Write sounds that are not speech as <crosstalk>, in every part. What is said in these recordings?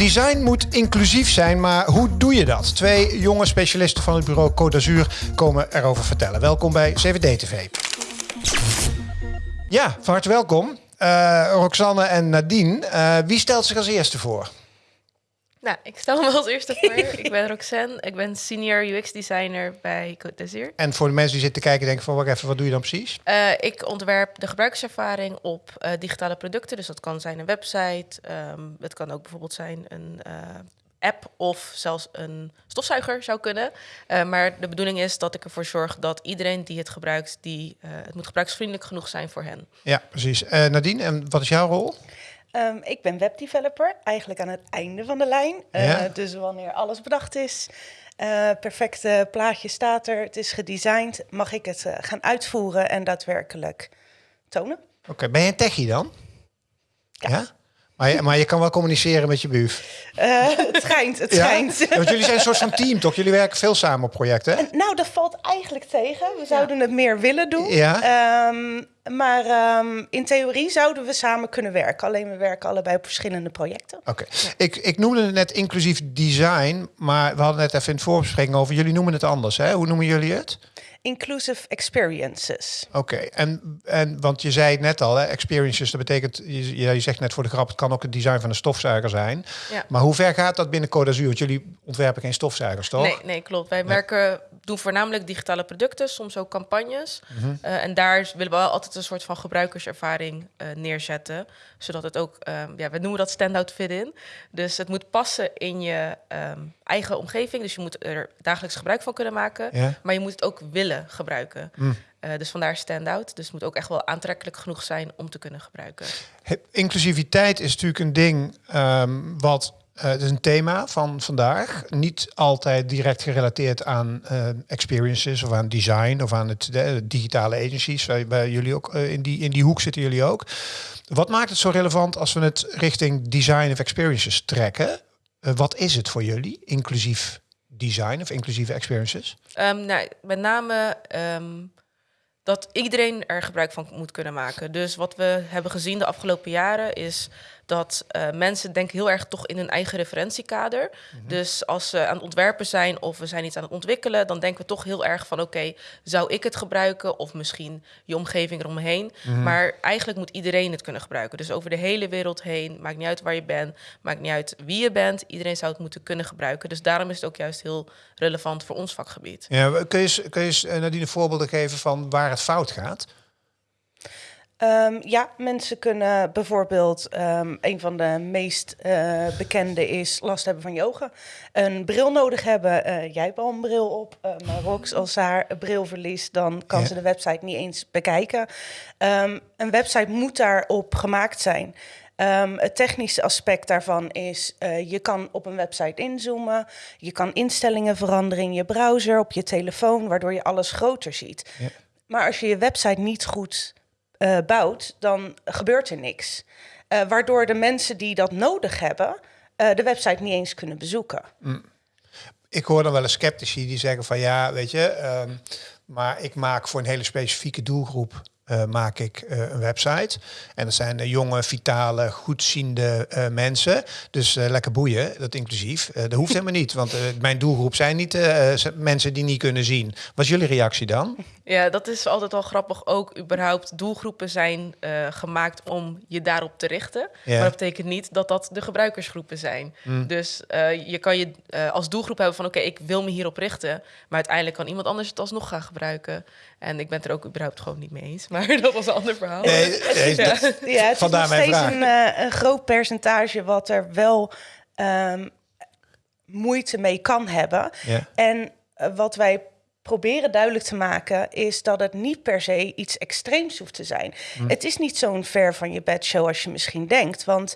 Design moet inclusief zijn, maar hoe doe je dat? Twee jonge specialisten van het bureau Côte d'Azur komen erover vertellen. Welkom bij CVD-TV. Ja, van harte welkom. Uh, Roxanne en Nadine. Uh, wie stelt zich als eerste voor? Nou, ik stel me als eerste voor. <laughs> ik ben Roxanne. Ik ben senior UX-designer bij Côte d'Azur. En voor de mensen die zitten kijken, denken van, wacht even, wat doe je dan precies? Uh, ik ontwerp de gebruikservaring op uh, digitale producten. Dus dat kan zijn een website. Um, het kan ook bijvoorbeeld zijn een uh, app of zelfs een stofzuiger zou kunnen. maar de bedoeling is dat ik ervoor zorg dat iedereen die het gebruikt, die, het moet gebruiksvriendelijk genoeg zijn voor hen. Ja, precies. Nadine, en wat is jouw rol? Um, ik ben webdeveloper, eigenlijk aan het einde van de lijn. Uh, dus wanneer alles bedacht is, uh, perfecte plaatje staat er, het is gedesigned, mag ik het uh, gaan uitvoeren en daadwerkelijk tonen. Oké, okay, ben je een techie dan? ja? ja? Maar je, maar je kan wel communiceren met je buf. Uh, het schijnt, het schijnt. Ja, want jullie zijn een soort van team, toch? Jullie werken veel samen op projecten. En, nou, dat valt eigenlijk tegen. We zouden het meer willen doen. Ja. Um, maar um, in theorie zouden we samen kunnen werken. Alleen we werken allebei op verschillende projecten. Oké. Okay. Ik, ik noemde het net inclusief design, maar we hadden net even in het voorbespreking over. Jullie noemen het anders, hè? Hoe noemen jullie het? Inclusive experiences. Oké, en, en want je zei het net al, hè, experiences, dat betekent, je, je zegt net voor de grap, het kan ook het design van een stofzuiger zijn. Ja. Maar hoe ver gaat dat binnen Côte d'Azur? Want jullie ontwerpen geen stofzuigers, toch? Nee, nee klopt. Wij werken, doen voornamelijk digitale producten, soms ook campagnes. Mm -hmm. uh, en daar willen we wel altijd een soort van gebruikerservaring uh, neerzetten. Zodat het ook, um, ja, we noemen dat standout fit in. Dus het moet passen in je um, eigen omgeving. Dus je moet er dagelijks gebruik van kunnen maken. Ja. Maar je moet het ook willen gebruiken. Mm. Uh, dus vandaar stand-out. Dus het moet ook echt wel aantrekkelijk genoeg zijn om te kunnen gebruiken. Inclusiviteit is natuurlijk een ding um, wat uh, het is een thema van vandaag. Niet altijd direct gerelateerd aan uh, experiences of aan design of aan het de, digitale agencies. Bij, bij jullie ook uh, in, die, in die hoek zitten jullie ook. Wat maakt het zo relevant als we het richting design of experiences trekken? Wat is het voor jullie, inclusief design of inclusieve experiences? Um, nou, met name um, dat iedereen er gebruik van moet kunnen maken. Dus wat we hebben gezien de afgelopen jaren is dat uh, mensen denken heel erg toch in hun eigen referentiekader. Mm -hmm. Dus als ze aan het ontwerpen zijn of we zijn iets aan het ontwikkelen, dan denken we toch heel erg van oké, okay, zou ik het gebruiken of misschien je omgeving eromheen. Mm -hmm. Maar eigenlijk moet iedereen het kunnen gebruiken. Dus over de hele wereld heen, maakt niet uit waar je bent, maakt niet uit wie je bent, iedereen zou het moeten kunnen gebruiken. Dus daarom is het ook juist heel relevant voor ons vakgebied. Ja, kun je, kun je Nadine voorbeelden geven van waar het fout gaat? Um, ja, mensen kunnen bijvoorbeeld, um, een van de meest uh, bekende is last hebben van yoga. Een bril nodig hebben. Uh, jij hebt al een bril op, uh, maar Rox, als haar bril verliest, dan kan ja. ze de website niet eens bekijken. Um, een website moet daarop gemaakt zijn. Um, het technische aspect daarvan is, uh, je kan op een website inzoomen, je kan instellingen veranderen in je browser, op je telefoon, waardoor je alles groter ziet. Ja. Maar als je je website niet goed uh, bouwt, dan gebeurt er niks. Uh, waardoor de mensen die dat nodig hebben, uh, de website niet eens kunnen bezoeken. Mm. Ik hoor dan wel eens sceptici die zeggen van ja, weet je, um, maar ik maak voor een hele specifieke doelgroep uh, maak ik uh, een website. En dat zijn uh, jonge, vitale, goedziende mensen. Dus lekker boeien, dat inclusief. dat hoeft helemaal niet, want mijn doelgroep zijn niet mensen die niet kunnen zien. Wat is jullie reactie dan? Ja, dat is altijd wel grappig. Ook überhaupt doelgroepen zijn gemaakt om je daarop te richten. Ja. Maar dat betekent niet dat dat de gebruikersgroepen zijn. Mm. Dus je kan je als doelgroep hebben van oké, okay, ik wil me hierop richten. Maar uiteindelijk kan iemand anders het alsnog gaan gebruiken. En ik ben het er ook überhaupt gewoon niet mee eens. Maar <laughs> dat was een ander verhaal. Nee, <laughs> nee ja. Dat, ja, het is nog steeds een, uh, een, groot percentage wat er wel um, moeite mee kan hebben. Ja. En uh, wat wij proberen duidelijk te maken is dat het niet per se iets extreems hoeft te zijn. Hm. Het is niet zo'n ver van je bedshow als je misschien denkt. Want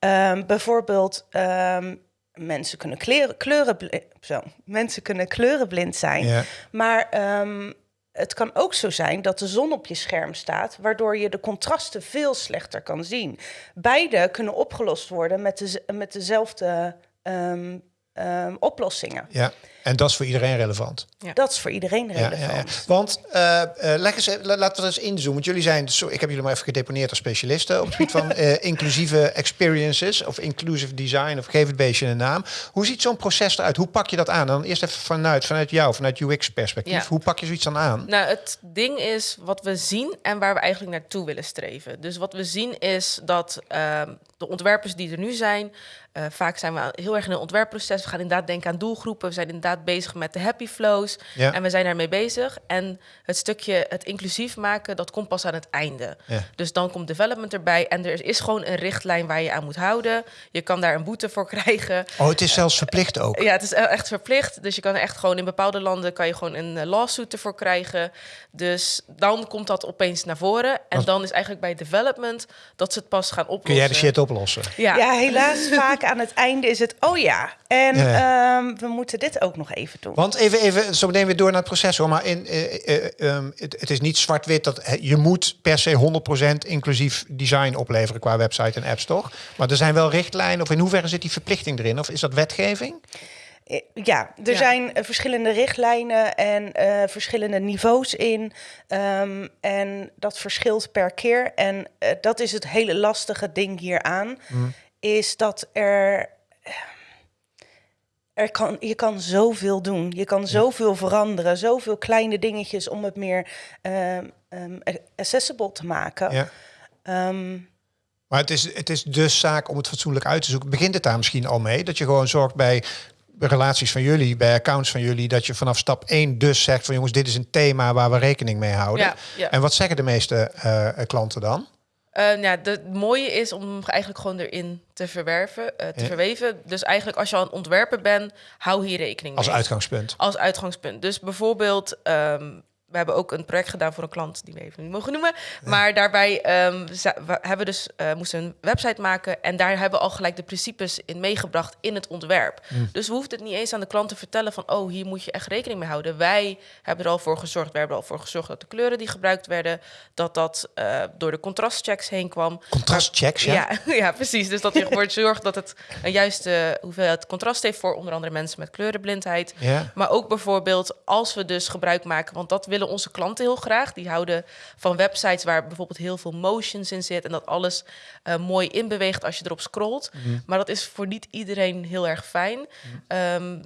um, bijvoorbeeld... Um, mensen kunnen kleuren, kleuren zo, mensen kunnen kleurenblind zijn, ja. maar um, het kan ook zo zijn dat de zon op je scherm staat, waardoor je de contrasten veel slechter kan zien. Beide kunnen opgelost worden met, de, met dezelfde um, ehm, oplossingen. Ja, en dat is voor iedereen relevant. Ja. Dat is voor iedereen Ja, ja, relevant. ja. Want eh, eh, leg eens, la- laten we eens inzoomen. Want jullie zijn, zo, ik heb jullie maar even gedeponeerd als specialisten op het gebied van <laughs> eh, inclusieve experiences of inclusive design of geef het beestje een naam. Hoe ziet zo'n proces eruit? Hoe pak je dat aan? Dan eerst even vanuit, vanuit jou, vanuit UX-perspectief. Ja. Hoe pak je zoiets dan aan? Nou, het ding is wat we zien en waar we eigenlijk naartoe willen streven. Dus wat we zien is dat ehm, de ontwerpers die er nu zijn, eh, vaak zijn we heel erg in een ontwerpproces. We gaan inderdaad denken aan doelgroepen. We zijn inderdaad bezig met de happy flows. Ja. En we zijn daarmee bezig. En het stukje het inclusief maken, dat komt pas aan het einde. Ja. Dus dan komt development erbij. En er is gewoon een richtlijn waar je aan moet houden. Je kan daar een boete voor <laughs> krijgen. Oh, het is zelfs verplicht ook. Ja, het is echt verplicht. Dus je kan echt gewoon in bepaalde landen kan je gewoon een eh, lawsuit ervoor krijgen. Dus dan komt dat opeens naar voren. En dan is eigenlijk bij development dat ze het pas gaan oplossen. Kun jij de shit oplossen? Ja. Ja, helaas <laughs> vaak aan het einde is het, oh ja, en Ja. ehm, we moeten dit ook nog even doen. Want even, even zo meteen weer door naar het proces hoor. Maar in, eh, eh, ehm, het, het is niet zwart-wit dat je moet per se 100% inclusief design opleveren qua website en apps, toch? Maar er zijn wel richtlijnen. Of in hoeverre zit die verplichting erin? Of is dat wetgeving? Eh, Ja, er Ja. zijn eh, verschillende richtlijnen en eh, verschillende niveaus in. Ehm, en dat verschilt per keer. En dat is het hele lastige ding hieraan. Is dat er... Er kan, je kan zoveel doen. Je kan zoveel veranderen. Zoveel kleine dingetjes om het meer ehm, ehm, accessible te maken. Ja. Maar het is, het is dus zaak om het fatsoenlijk uit te zoeken. Begint het daar misschien al mee? Dat je gewoon zorgt bij relaties van jullie, bij accounts van jullie, dat je vanaf stap 1 dus zegt van jongens, dit is een thema waar we rekening mee houden. Ja, ja. En wat zeggen de meeste eh, klanten dan? Eh, ja, de- het mooie is om eigenlijk gewoon erin te verwerven, eh, te Ja. verweven. Dus eigenlijk als je al een ontwerper bent, hou hier rekening Als mee. uitgangspunt. Als uitgangspunt. Dus bijvoorbeeld, ehm, we hebben ook een project gedaan voor een klant die we even niet mogen noemen. Maar daarbij ehm, za- we hebben dus eh, moesten een website maken en daar hebben we al gelijk de principes in meegebracht in het ontwerp. Dus we hoefden het niet eens aan de klant te vertellen van, oh, hier moet je echt rekening mee houden. Wij hebben er al voor gezorgd. We hebben er al voor gezorgd dat de kleuren die gebruikt werden, dat dat eh, door de contrastchecks heen kwam. Contrastchecks, ja. <laughs> Ja, ja, precies. Dus dat je ervoor <laughs> zorgt dat het een juiste hoeveelheid contrast heeft voor onder andere mensen met kleurenblindheid. Ja. Maar ook bijvoorbeeld als we dus gebruik maken, want dat willen onze klanten heel graag. Die houden van websites waar bijvoorbeeld heel veel motions in zit en dat alles eh, mooi inbeweegt als je erop scrolt. Mhm. Maar dat is voor niet iedereen heel erg fijn. Ehm,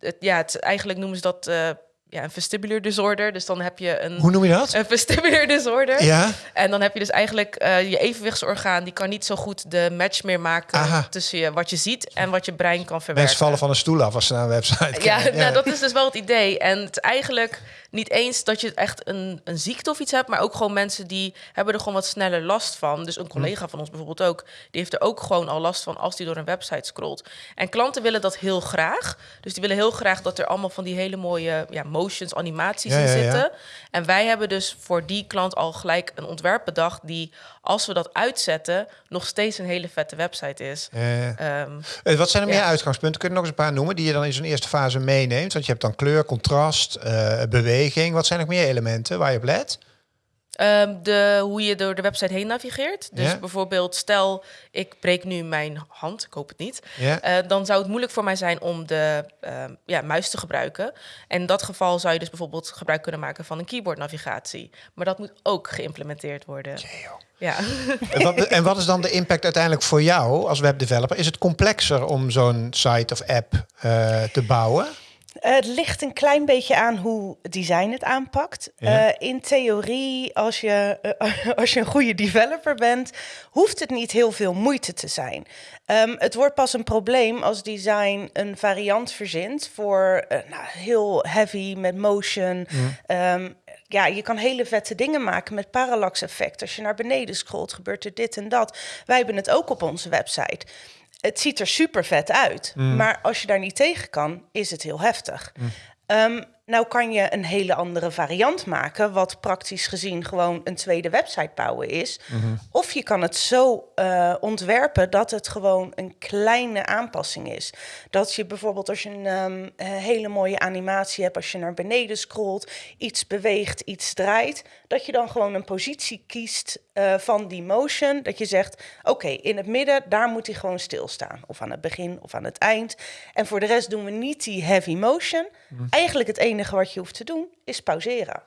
het, ja, het, eigenlijk noemen ze dat eh, ja, een vestibular disorder. Dus dan heb je een, Hoe noem je dat? een vestibular disorder. Ja, En dan heb je dus eigenlijk eh, je evenwichtsorgaan, die kan niet zo goed de match meer maken Aha. tussen je, wat je ziet en wat je brein kan verwerken. mensen vallen van een stoel af als ze naar een website Ja, kijken. Nou, dat is dus wel het idee. En het eigenlijk niet eens dat je echt een, een ziekte of iets hebt, maar ook gewoon mensen die hebben er gewoon wat sneller last van. Dus een collega van ons bijvoorbeeld ook, die heeft er ook gewoon al last van als die door een website scrolt. En klanten willen dat heel graag. Dus die willen heel graag dat er allemaal van die hele mooie ja, motions, animaties Ja, in ja, zitten. En wij hebben dus voor die klant al gelijk een ontwerp bedacht die, als we dat uitzetten, nog steeds een hele vette website is. Eh, Ehm, eh, wat zijn er meer Ja. uitgangspunten? Kun je nog eens een paar noemen die je dan in zo'n eerste fase meeneemt? Want je hebt dan kleur, contrast, eh, beweging. Wat zijn nog meer elementen waar je op let? Ehm, de, hoe je door de website heen navigeert. Dus bijvoorbeeld, stel ik breek nu mijn hand, ik hoop het niet. Eh, dan zou het moeilijk voor mij zijn om de ehm, ja, muis te gebruiken. En in dat geval zou je dus bijvoorbeeld gebruik kunnen maken van een keyboardnavigatie. Maar dat moet ook geïmplementeerd worden. Ja. En wat, en wat is dan de impact uiteindelijk voor jou als webdeveloper? Is het complexer om zo'n site of app eh, te bouwen? Eh, Het ligt een klein beetje aan hoe design het aanpakt. Ja. Eh, in theorie, als je, eh, <laughs> als je een goede developer bent, hoeft het niet heel veel moeite te zijn. Ehm, het wordt pas een probleem als design een variant verzint voor nou, heel heavy met motion. Ehm, ja, je kan hele vette dingen maken met parallax effect. Als je naar beneden scrolt, gebeurt er dit en dat. Wij hebben het ook op onze website. Het ziet er super vet uit, maar als je daar niet tegen kan, is het heel heftig. Ehm, nou kan je een hele andere variant maken, wat praktisch gezien gewoon een tweede website bouwen is. Of je kan het zo eh, ontwerpen dat het gewoon een kleine aanpassing is. Dat je bijvoorbeeld als je een ehm, eh, hele mooie animatie hebt, als je naar beneden scrolt, iets beweegt, iets draait, dat je dan gewoon een positie kiest eh, van die motion. Dat je zegt, oké, in het midden, daar moet hij gewoon stilstaan. Of aan het begin of aan het eind. En voor de rest doen we niet die heavy motion. Eigenlijk het enige wat je hoeft te doen, is pauzeren.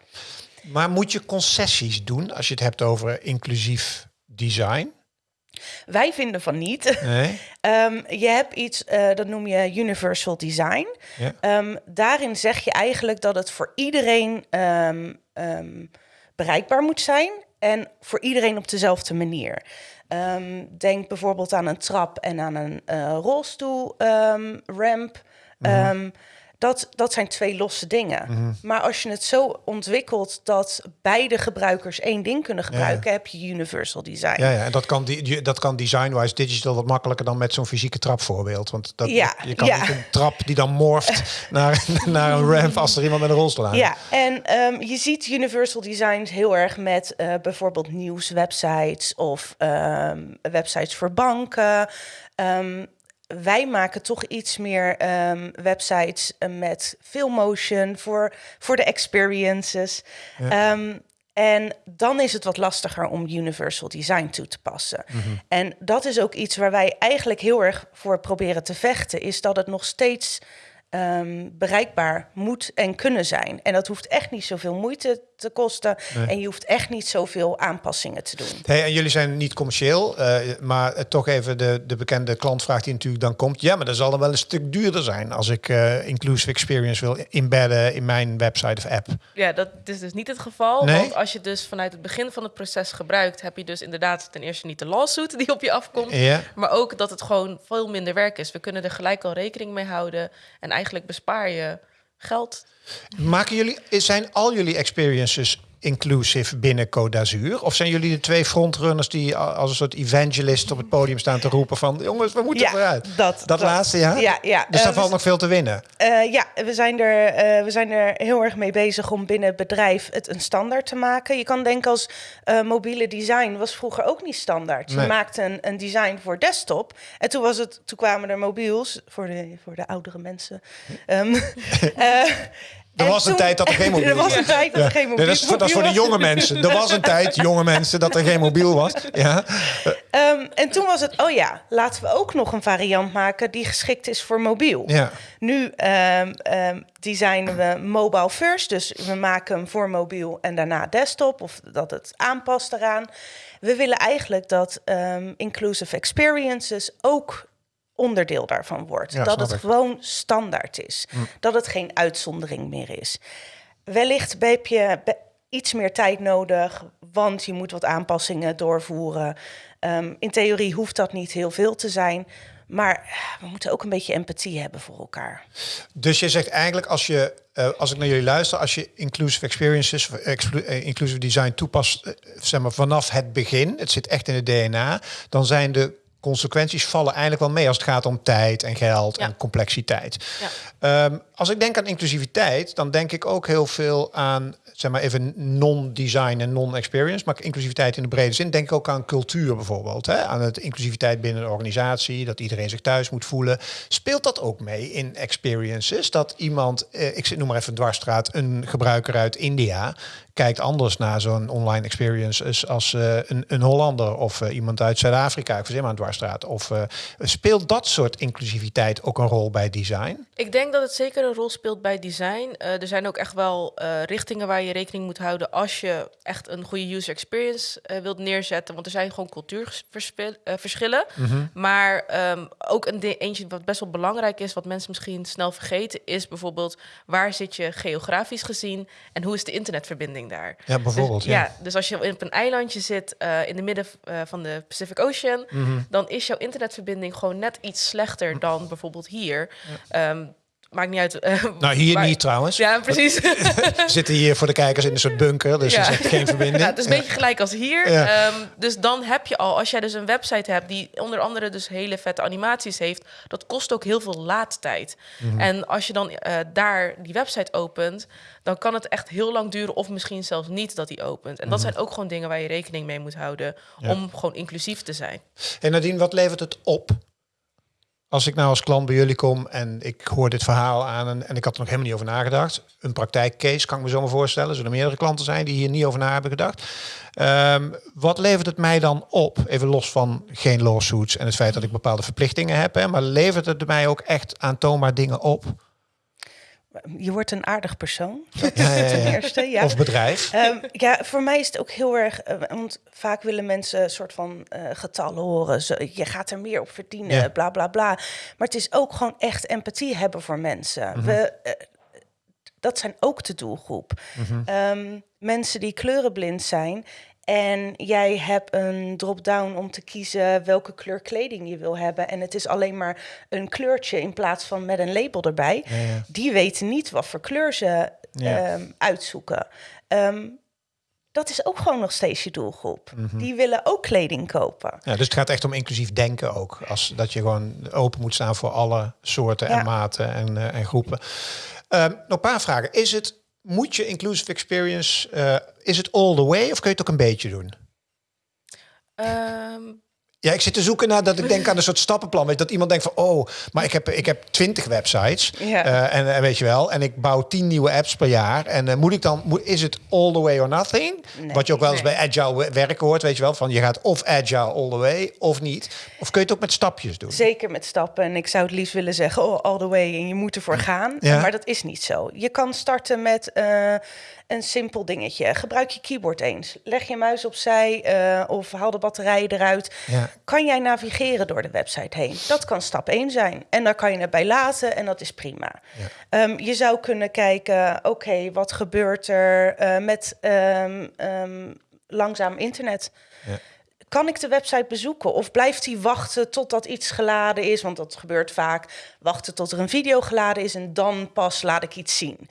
Maar moet je concessies doen als je het hebt over inclusief design? Wij vinden van niet. Nee. <laughs> Ehm, je hebt iets, eh, dat noem je universal design. Ja. Ehm, daarin zeg je eigenlijk dat het voor iedereen ehm, bereikbaar moet zijn en voor iedereen op dezelfde manier. Denk bijvoorbeeld aan een trap en aan een eh, rolstoel ramp. Ehm, dat, dat zijn twee losse dingen. Maar als je het zo ontwikkelt dat beide gebruikers één ding kunnen gebruiken, heb je universal design. Ja, ja, en dat kan, die, dat kan design-wise digital wat makkelijker dan met zo'n fysieke trapvoorbeeld. Want dat, Ja, je kan ja. niet een trap die dan morft <laughs> naar, naar een ramp als er iemand met een rolstoel aan Ja, en ehm, je ziet universal designs heel erg met eh, bijvoorbeeld nieuwswebsites of ehm, websites voor banken. Ehm, wij maken toch iets meer ehm, websites eh, met veel motion voor, voor de experiences. Ehm, en dan is het wat lastiger om universal design toe te passen. En dat is ook iets waar wij eigenlijk heel erg voor proberen te vechten, is dat het nog steeds ehm, bereikbaar moet en kunnen zijn. En dat hoeft echt niet zoveel moeite te kosten. En je hoeft echt niet zoveel aanpassingen te doen. Hey, en jullie zijn niet commercieel, eh, maar toch even de, de bekende klantvraag die natuurlijk dan komt. Ja, maar dat zal dan wel een stuk duurder zijn als ik eh, inclusive experience wil embedden in mijn website of app. Ja, dat is dus niet het geval. Nee? Want als je dus vanuit het begin van het proces gebruikt, heb je dus inderdaad ten eerste niet de lawsuit die op je afkomt. Ja. Maar ook dat het gewoon veel minder werk is. We kunnen er gelijk al rekening mee houden. En eigenlijk bespaar je geld. Maken jullie, zijn al jullie experiences inclusive binnen Code d'Azur? Of zijn jullie de twee frontrunners die als een soort evangelist op het podium staan te roepen van jongens, we moeten Ja, eruit? dat- dat. laatste, ja? Ja, ja. Dus Eh, daar valt we- nog veel te winnen. Eh, ja, we zijn, er, eh, we zijn er heel erg mee bezig om binnen het bedrijf het een standaard te maken. Je kan denken als eh, mobiele design was vroeger ook niet standaard. Nee. Je maakte een, een design voor desktop. En toen, was het, toen kwamen er mobiels voor de, voor de oudere mensen. Ehm, <laughs> eh, Er was een tijd dat er geen <laughs> mobiel Er was was. een tijd dat er geen mobiel is, dat is voor de jonge was. mensen. Er was een tijd, jonge mensen, dat er geen mobiel was. Ja. Ehm, en toen was het, oh ja, laten we ook nog een variant maken die geschikt is voor mobiel. Ja. Nu ehm, designen we mobile first, dus we maken hem voor mobiel en daarna desktop, of dat het aanpast eraan. We willen eigenlijk dat inclusive experiences ook onderdeel daarvan wordt. Ja, dat het ik. gewoon standaard is. Dat het geen uitzondering meer is. Wellicht heb je iets meer tijd nodig, want je moet wat aanpassingen doorvoeren. Ehm, in theorie hoeft dat niet heel veel te zijn. Maar eh, we moeten ook een beetje empathie hebben voor elkaar. Dus je zegt eigenlijk, als, je, eh, als ik naar jullie luister, als je inclusive experiences, eh, inclusive design toepast, zeg maar vanaf het begin, het zit echt in het DNA, dan zijn de consequenties vallen eigenlijk wel mee als het gaat om tijd en geld Ja. en complexiteit. Ja. Ehm, als ik denk aan inclusiviteit, dan denk ik ook heel veel aan, zeg maar even non-design en non-experience, maar inclusiviteit in de brede zin. Denk ik ook aan cultuur bijvoorbeeld, hè? aan het inclusiviteit binnen een organisatie, dat iedereen zich thuis moet voelen. Speelt dat ook mee in experiences? Dat iemand, eh, ik noem maar even dwarsstraat, een gebruiker uit India kijkt anders naar zo'n online experience als, als eh, een, een Hollander of eh, iemand uit Zuid-Afrika, ik verzin maar een dwarsstraat. Of eh, speelt dat soort inclusiviteit ook een rol bij design? Ik denk dat het zeker een rol speelt bij design. Er zijn ook echt wel richtingen waar je rekening moet houden als je echt een goede user experience wilt neerzetten. Want er zijn gewoon cultuurverschillen. Maar ehm, ook een eentje wat best wel belangrijk is, wat mensen misschien snel vergeten, is bijvoorbeeld waar zit je geografisch gezien en hoe is de internetverbinding daar? Ja, bijvoorbeeld. Dus, ja. dus als je op een eilandje zit eh, in de midden eh, van de Pacific Ocean, Mhm. dan is jouw internetverbinding gewoon net iets slechter dan bijvoorbeeld hier. Ehm, maakt niet uit. eh, Nou, hier niet trouwens. Ja, precies. <laughs> We zitten hier voor de kijkers in een soort bunker, dus Ja. er is geen verbinding. Ja, het is een beetje gelijk als hier. Ja. Ehm, dus dan heb je al, als jij dus een website hebt die onder andere dus hele vette animaties heeft, dat kost ook heel veel laadtijd. Mhm. En als je dan eh, daar die website opent, dan kan het echt heel lang duren of misschien zelfs niet dat die opent. En dat zijn ook gewoon dingen waar je rekening mee moet houden Mhm. Om gewoon inclusief te zijn. En Nadine, wat levert het op? Als ik nou als klant bij jullie kom en ik hoor dit verhaal aan en, ik had er nog helemaal niet over nagedacht. Een praktijkcase kan ik me zo maar voorstellen. Er zullen meerdere klanten zijn die hier niet over na hebben gedacht. Ehm, wat levert het mij dan op? Even los van geen lawsuits en het feit dat ik bepaalde verplichtingen heb. Hè, maar levert het mij ook echt aantoonbaar dingen op? Je wordt een aardig persoon, dat Ja, ja, ja. ten eerste. Ja. Of bedrijf? Ehm, ja, voor mij is het ook heel erg, eh, want vaak willen mensen een soort van eh, getallen horen. Zo, je gaat er meer op verdienen, bla bla bla. Maar het is ook gewoon echt empathie hebben voor mensen. Mhm. We, eh, dat zijn ook de doelgroep. Mhm. Ehm, mensen die kleurenblind zijn. En jij hebt een drop-down om te kiezen welke kleur kleding je wil hebben. En het is alleen maar een kleurtje in plaats van met een label erbij. Ja, ja. Die weten niet wat voor kleur ze Ja. ehm, uitzoeken. Ehm, dat is ook gewoon nog steeds je doelgroep. Mhm. Die willen ook kleding kopen. Ja, dus het gaat echt om inclusief denken ook. Als, dat je gewoon open moet staan voor alle soorten en maten en, eh, en groepen. Ehm, nog een paar vragen. Is het, moet je inclusive experience, eh, is het all the way of kun je het ook een beetje doen? Ehm, Ja, ik zit te zoeken naar dat ik denk aan een <laughs> soort stappenplan. Weet, dat iemand denkt van, oh, maar ik heb, ik heb twintig websites. Ja. Eh, en, en weet je wel, en ik bouw tien nieuwe apps per jaar. En eh, moet ik dan, moet, is het all the way or nothing? Nee. Wat je ook wel eens Nee. bij agile we- werken hoort, weet je wel. Van je gaat of agile all the way of niet. Of kun je het ook met stapjes doen? Zeker met stappen. En ik zou het liefst willen zeggen, oh, all the way. En je moet ervoor gaan. Ja. Maar dat is niet zo. Je kan starten met eh, een simpel dingetje. Gebruik je keyboard eens. Leg je muis opzij eh, of haal de batterijen eruit. Ja. Kan jij navigeren door de website heen? Dat kan stap 1 zijn. En daar kan je het bij laten en dat is prima. Ehm, je zou kunnen kijken, oké, wat gebeurt er eh, met ehm, langzaam internet? Ja. Kan ik de website bezoeken of blijft hij wachten totdat iets geladen is? Want dat gebeurt vaak. Wachten tot er een video geladen is en dan pas laat ik iets zien.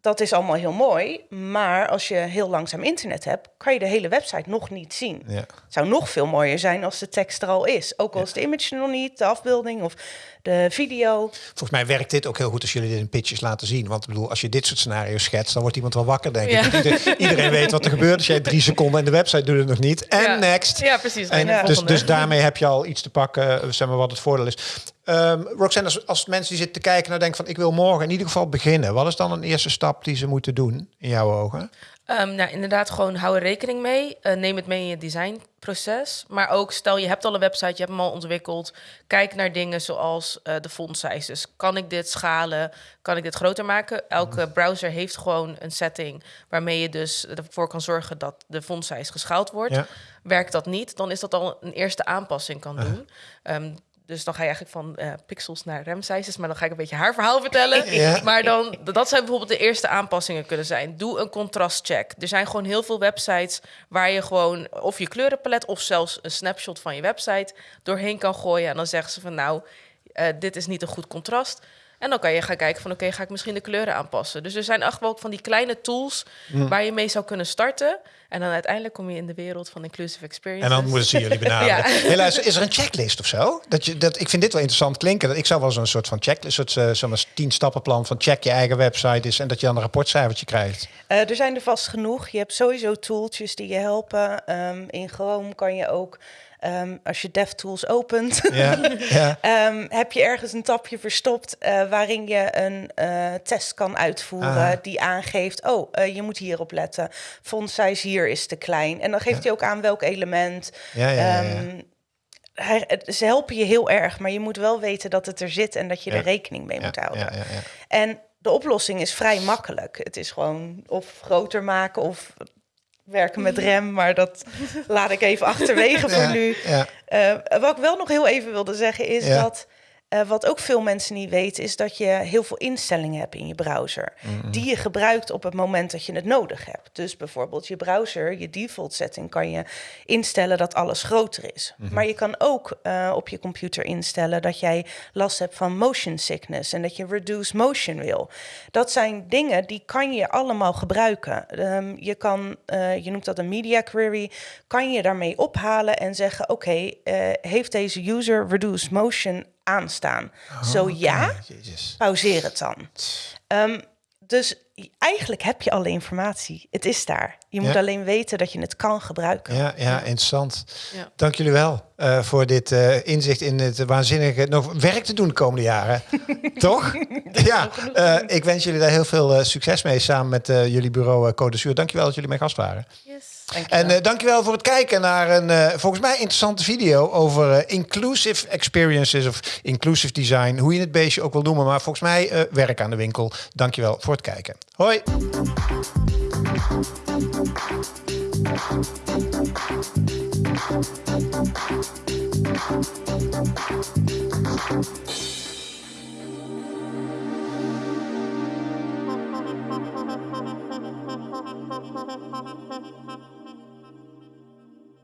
Dat is allemaal heel mooi, maar als je heel langzaam internet hebt, kan je de hele website nog niet zien. Ja. Het zou nog veel mooier zijn als de tekst er al is. Ook al is de image er nog niet, de afbeelding of de video. Volgens mij werkt dit ook heel goed als jullie dit in pitches laten zien. Want ik bedoel, als je dit soort scenario's schetst, dan wordt iemand wel wakker, denk ik. Ja. Iedereen, weet wat er gebeurt. Als jij drie seconden en de website doet het nog niet. En Ja. next. Ja, precies. En En dus, dus daarmee heb je al iets te pakken, eh, zeg maar, wat het voordeel is. Ehm Roxanne, als, als mensen die zitten te kijken, nou denken van ik wil morgen in ieder geval beginnen. Wat is dan een eerste stap die ze moeten doen in jouw ogen? Ehm, nou, inderdaad, gewoon hou er rekening mee. Eh, neem het mee in je designproces. Maar ook, stel je hebt al een website, je hebt hem al ontwikkeld. Kijk naar dingen zoals eh, de font sizes. Kan ik dit schalen? Kan ik dit groter maken? Elke browser heeft gewoon een setting waarmee je dus ervoor kan zorgen dat de font size geschaald wordt. Ja. Werkt dat niet, dan is dat al een eerste aanpassing kan doen. Ehm, dus dan ga je eigenlijk van eh, pixels naar rem sizes. Maar dan ga ik een beetje haar verhaal vertellen. Ja. <laughs> Maar dan, dat zijn bijvoorbeeld de eerste aanpassingen kunnen zijn. Doe een contrastcheck. Er zijn gewoon heel veel websites waar je gewoon of je kleurenpalet of zelfs een snapshot van je website doorheen kan gooien. En dan zeggen ze van nou, eh, dit is niet een goed contrast. En dan kan je gaan kijken van oké, ga ik misschien de kleuren aanpassen. Dus er zijn echt wel van die kleine tools waar je mee zou kunnen starten. En dan uiteindelijk kom je in de wereld van inclusive experience. En dan moeten ze jullie benaderen. <laughs> Ja. Luister, is er een checklist of zo? Dat je, dat, ik vind dit wel interessant klinken. Dat ik zou wel zo'n soort van checklist, soort uh, zo'n tien stappenplan van check je eigen website is en dat je dan een rapportcijfertje krijgt. Uh, er zijn er vast genoeg. Je hebt sowieso tooltjes die je helpen. Um, in Chrome kan je ook Um, als je DevTools opent, ja, ja. um, <laughs> heb je ergens een tapje verstopt uh, waarin je een uh, test kan uitvoeren ah. die aangeeft: oh, uh, je moet hierop letten. Font size hier is te klein. En dan geeft ja. hij ook aan welk element. Um, hij, ze helpen je heel erg, maar je moet wel weten dat het er zit en dat je er rekening mee moet houden. En de oplossing is vrij makkelijk. Het is gewoon of groter maken of werken met <laughs> rem, maar dat laat ik even achterwege voor nu. Uh, wat ik wel nog heel even wilde zeggen is dat Eh, wat ook veel mensen niet weten, is dat je heel veel instellingen hebt in je browser. Die je gebruikt op het moment dat je het nodig hebt. Dus bijvoorbeeld je browser, je default setting, kan je instellen dat alles groter is. Maar je kan ook eh, op je computer instellen dat jij last hebt van motion sickness en dat je reduce motion wil. Dat zijn dingen die kan je allemaal gebruiken. Ehm, je kan, eh, je noemt dat een media query, kan je daarmee ophalen en zeggen: Oké, heeft deze user reduce motion aanstaan? Zo Oké, ja, Jezus. pauzeer het dan. Ehm, dus eigenlijk heb je alle informatie. Het is daar. Je moet Ja. alleen weten dat je het kan gebruiken. Ja, ja, interessant. Ja. Dank jullie wel eh, voor dit eh, inzicht in het waanzinnige nog werk te doen de komende jaren. <laughs> Toch? ja, eh, ik wens jullie daar heel veel eh, succes mee samen met eh, jullie bureau uh, Code Zuur. Dankjewel dat jullie mijn gast waren. Yes. En uh, dankjewel voor het kijken naar een uh, volgens mij interessante video over uh, inclusive experiences of inclusive design. Hoe je het beestje ook wil noemen, maar volgens mij werk aan de winkel. Dankjewel voor het kijken. Hoi!